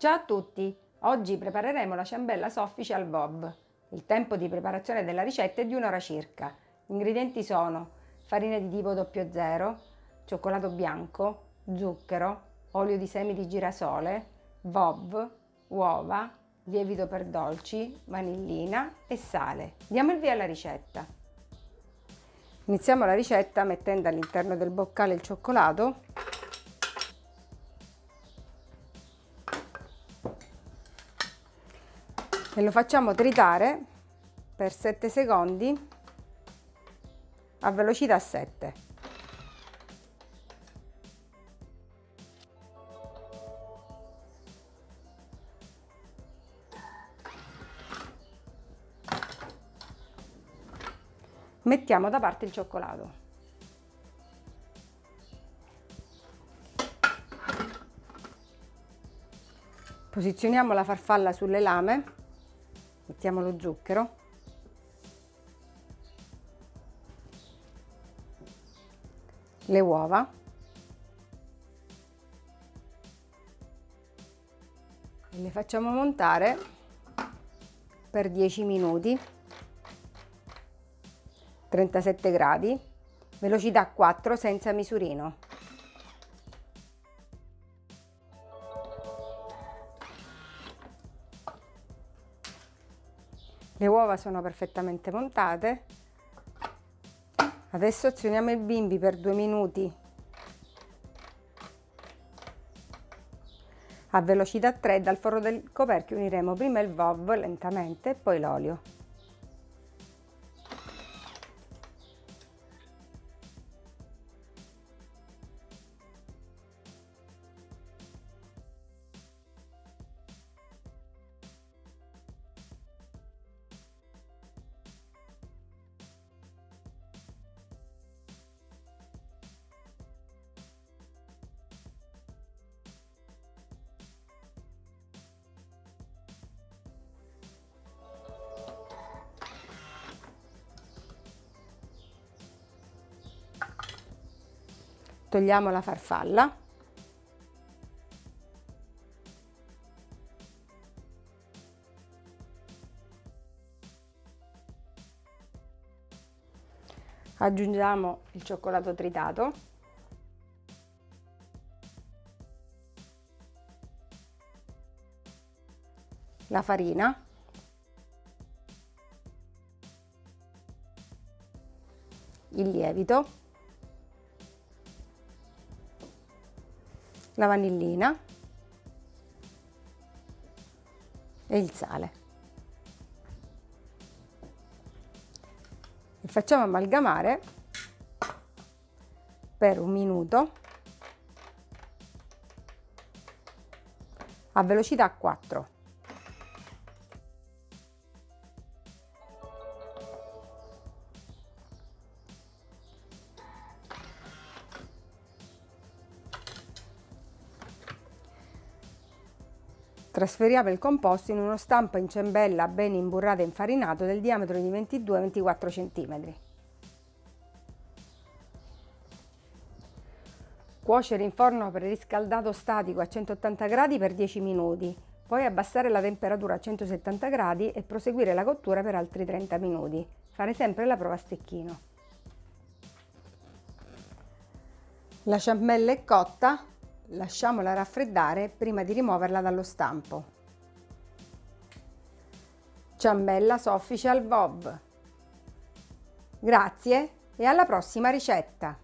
Ciao a tutti! Oggi prepareremo la ciambella soffice al bob. Il tempo di preparazione della ricetta è di un'ora circa. Gli ingredienti sono farina di tipo 00, cioccolato bianco, zucchero, olio di semi di girasole, bob, uova, lievito per dolci, vanillina e sale. Diamo il via alla ricetta. Iniziamo la ricetta mettendo all'interno del boccale il cioccolato e lo facciamo tritare per 7 secondi a velocità 7. Mettiamo da parte il cioccolato. Posizioniamo la farfalla sulle lame mettiamo lo zucchero. Le uova. Le facciamo montare per 10 minuti. 37 gradi. Velocità 4 senza misurino le uova sono perfettamente montate. Adesso azioniamo il bimbi per due minuti. A velocità 3 dal forro del coperchio uniremo prima il VOV lentamente e poi l'olio togliamo la farfalla. Aggiungiamo il cioccolato tritato. La farina. Il lievito la vanillina e il sale. E facciamo amalgamare per un minuto a velocità 4. Trasferiamo il composto in uno stampo in ciambella ben imburrato e infarinato del diametro di 22-24 cm. Cuocere in forno preriscaldato statico a 180 gradi per 10 minuti, poi abbassare la temperatura a 170 gradi e proseguire la cottura per altri 30 minuti. Fare sempre la prova a stecchino. La ciambella è cotta, lasciamola raffreddare prima di rimuoverla dallo stampo. Ciambella soffice al bob. Grazie e alla prossima ricetta!